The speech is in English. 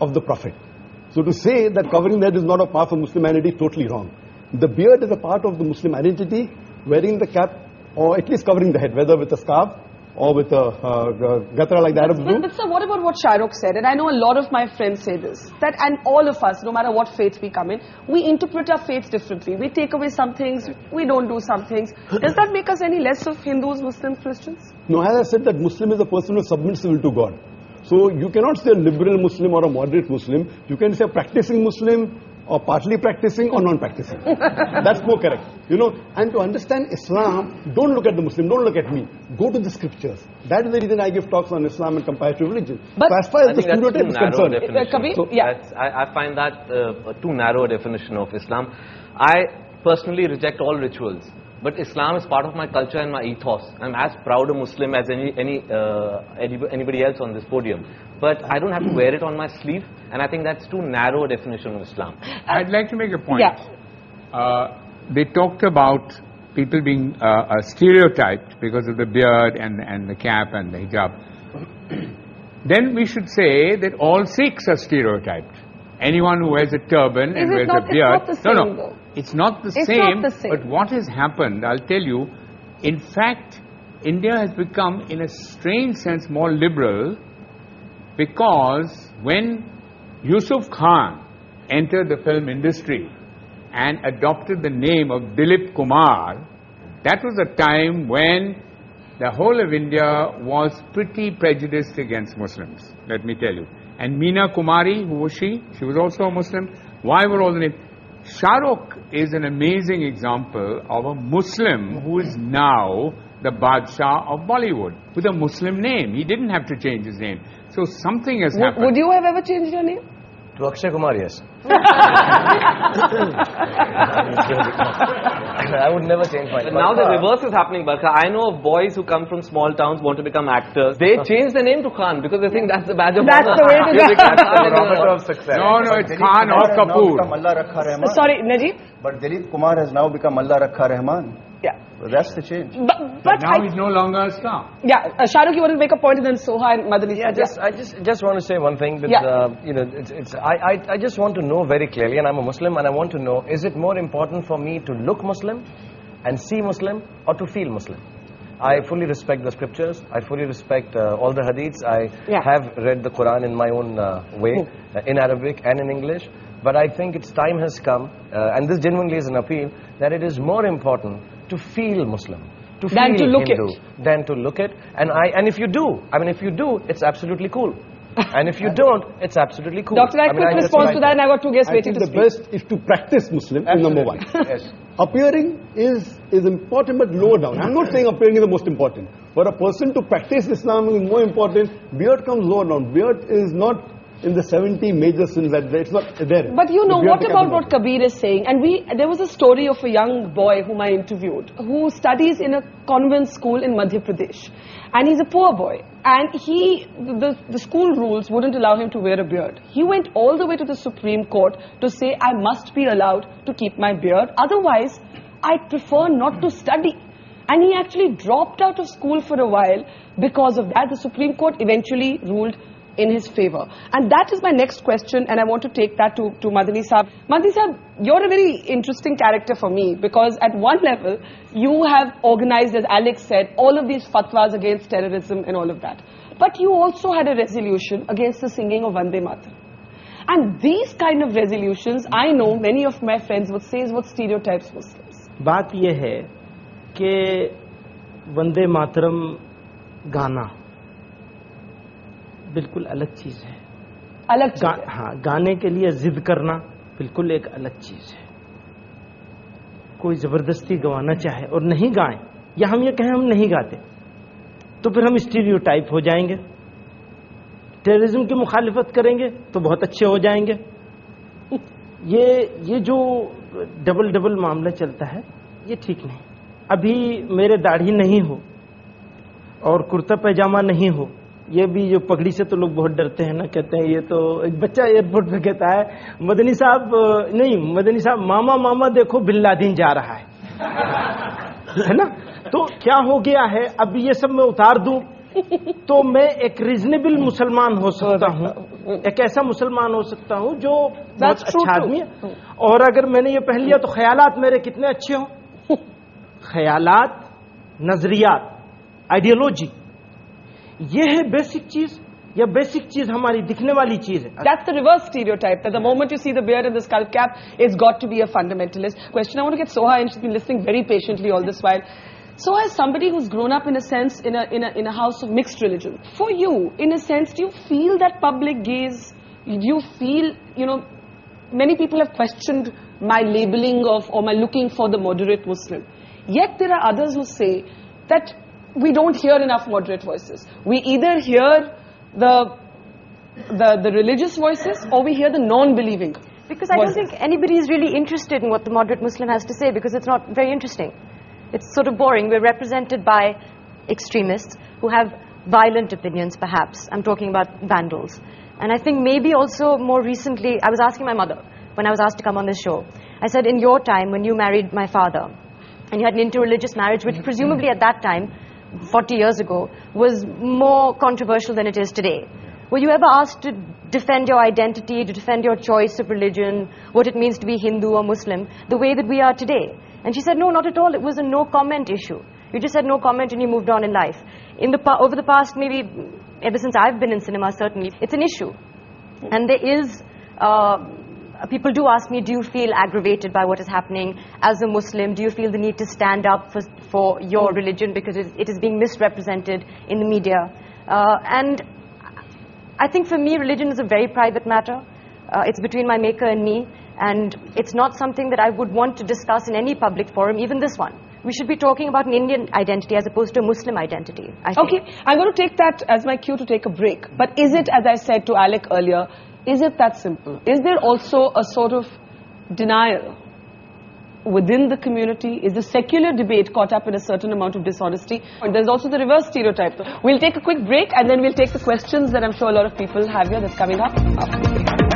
of the Prophet. So to say that covering the head is not a part of Muslim identity is totally wrong. The beard is a part of the Muslim identity, wearing the cap or at least covering the head, whether with a scarf or with a uh, gatra like the Arabs But, do. but sir, what about what Shahrukh said? And I know a lot of my friends say this, that and all of us, no matter what faith we come in, we interpret our faith differently. We take away some things, we don't do some things. Does that make us any less of Hindus, Muslims, Christians? No, as I said, that Muslim is a person who submits will to God. So you cannot say a liberal Muslim or a moderate Muslim. You can say practicing Muslim or partly practicing or non-practicing. That's more correct. You know, and to understand Islam, don't look at the Muslim, don't look at me. Go to the scriptures. That is the reason I give talks on Islam and comparative religion. But- so as far I as the think that's stereotype too is narrow a concerned, definition. Kabir, So yeah. I, I find that uh, a too narrow a definition of Islam. I personally reject all rituals, but Islam is part of my culture and my ethos. I'm as proud a Muslim as any, any, uh, anybody else on this podium. But I don't have to wear it on my sleeve, and I think that's too narrow a definition of Islam. I'd like to make a point. Yeah. Uh, they talked about people being uh, uh, stereotyped because of the beard and, and the cap and the hijab. then we should say that all Sikhs are stereotyped. Anyone who wears a turban and wears not- a it's beard. not the no, no. though. It's not the It's same. not the same. But what has happened, I'll tell you, in fact, India has become, in a strange sense, more liberal because when Yusuf Khan entered the film industry and adopted the name of Dilip Kumar, that was a time when the whole of India was pretty prejudiced against Muslims, let me tell you. And Meena Kumari, who was she? She was also a Muslim. Why were all the names? Shah Rukh is an amazing example of a Muslim who is now the Badshah of Bollywood with a Muslim name. He didn't have to change his name. So something has Would, happened. would you have ever changed your name? To Akshay Kumar, yes. I would never change my But now the reverse is happening, Barkha. I know of boys who come from small towns, want to become actors. They change the name to Khan because they think that's the badge of That's honor. the way to go. become That's the barometer of success. No, no, it's Khan Kumar or Kapoor. become Allah Rakha Rahman. Sorry, Najib? But Dilip Kumar has now become Allah Rakha Rahman. Yeah. So that's the change. But, but Now I, he's no longer a star. yeah, uh, Shahrukh, you want to make a point and then Soha and Madani. Yeah, just I just just want to say one thing. With, Yeah. uh, you know, it's, it's I, I I just want to know very clearly, and I'm a Muslim, and I want to know: is it more important for me to look Muslim and see Muslim, or to feel Muslim? I fully respect the scriptures. I fully respect uh, all the hadiths. I Yeah. have read the Quran in my own uh, way, uh, in Arabic and in English. But I think its time has come, uh, and this genuinely is an appeal, that it is more important to feel Muslim, to Than feel to look Hindu, it. than to look it. And I and if you do, I mean, if you do, it's absolutely cool. and if you don't, it's absolutely cool. Doctor, I, mean, quick I response to that, and I got two guests I waiting think to the speak. best is to practice Muslim is number one. Yes. Appearing is, is important but lower down. I'm not saying appearing is the most important. For a person to practice Islam is more important. Beard comes lower down. Beard is not in the 70 major sins that it's not there. But you know, what about what Kabir is saying? And we, there was a story of a young boy whom I interviewed who studies in a convent school in Madhya Pradesh. And he's a poor boy. And he, the, the school rules wouldn't allow him to wear a beard. He went all the way to the Supreme Court to say, I must be allowed to keep my beard. Otherwise, I prefer not to study. And he actually dropped out of school for a while because of that. The Supreme Court eventually ruled in his favor. And that is my next question, and I want to take that to, to Madani Saab. Madani Saab, you're a very interesting character for me because at one level, you have organized, as Alex said, all of these fatwas against terrorism and all of that. But you also had a resolution against the singing of Vande Mataram. And these kind of resolutions, I know many of my friends would say is what stereotypes Muslims. बात यह है कि वंदे मातरम गाना बिल्कुल अलग चीज़ है। अलग चीज़ गा, है। हाँ गाने के लिए जिद करना बिल्कुल एक अलग चीज़ है। कोई ज़बरदस्ती गवाना चाहे और नहीं गाए या हम ये कहें हम नहीं गाते तो फिर हम स्टीरियोटाइप हो जाएँगे। टेररिज्म की मुखालिफत करेंगे तो बहुत अच्छे हो जाएँगे। ये ये जो डबल डबल मामला चलता है ये ठीक नहीं। अभी मेरे दाढ़ी नहीं हो और कुर्ता पैजामा नहीं हो ये भी जो पगड़ी से तो लोग बहुत डरते हैं ना कहते हैं ये तो एक बच्चा एयरपोर्ट पे कहता है मदनी साहब नहीं मदनी साहब मामा मामा देखो बिन लादिन जा रहा है। है ना? तो क्या हो गया है? अब ये सब मैं उतार दूँ? तो मैं एक रीजनेबल मुसलमान हो सकता हूँ। एक ऐसा मुसलमान हो सकता हूँ जो बहुत अच्छा आदमी है। और अगर मैंने ये पहन लिया तो ख्यालात मेरे कितने अच्छे हों? ख्यालात नजरियात आइडियोलॉजी ये है बेसिक चीज या बेसिक चीज हमारी दिखने वाली चीज है That's the reverse stereotype that the moment you see the beard and the skull cap, it's got to be a fundamentalist. Question I want to get Soha and she's been listening very patiently all this while. So as somebody who's grown up in a sense in a, in a, in a house of mixed religion, for you, in a sense, do you feel that public gaze? Do you feel, you know, many people have questioned my labeling of or my looking for the moderate Muslim. Yet there are others who say that we don't hear enough moderate voices. We either hear the, the, the religious voices or we hear the non-believing. Because I don't think anybody is really interested in what the moderate Muslim has to say because it's not very interesting. It's sort of boring. We're represented by extremists who have violent opinions, perhaps. I'm talking about vandals. And I think maybe also more recently, I was asking my mother when I was asked to come on this show. I said, in your time, when you married my father, and you had an interreligious marriage, which mm-hmm. presumably at that time, 40 years ago, was more controversial than it is today. Were you ever asked to defend your identity, to defend your choice of religion, what it means to be Hindu or Muslim, the way that we are today? And she said, no, not at all. It was a no comment issue. You just said no comment and you moved on in life. In the over the past, maybe ever since I've been in cinema, certainly, it's an issue. And there is, uh, people do ask me, do you feel aggravated by what is happening as a Muslim? Do you feel the need to stand up for, for your religion because it, is being misrepresented in the media? Uh, and I think for me, religion is a very private matter. Uh, it's between my maker and me, and it's not something that I would want to discuss in any public forum, even this one. We should be talking about an Indian identity as opposed to a Muslim identity. Okay, I'm going to take that as my cue to take a break. But is it, as I said to Alec earlier, is it that simple? Is there also a sort of denial within the community? Is the secular debate caught up in a certain amount of dishonesty? And there's also the reverse stereotype. We'll take a quick break and then we'll take the questions that I'm sure a lot of people have here that's coming up.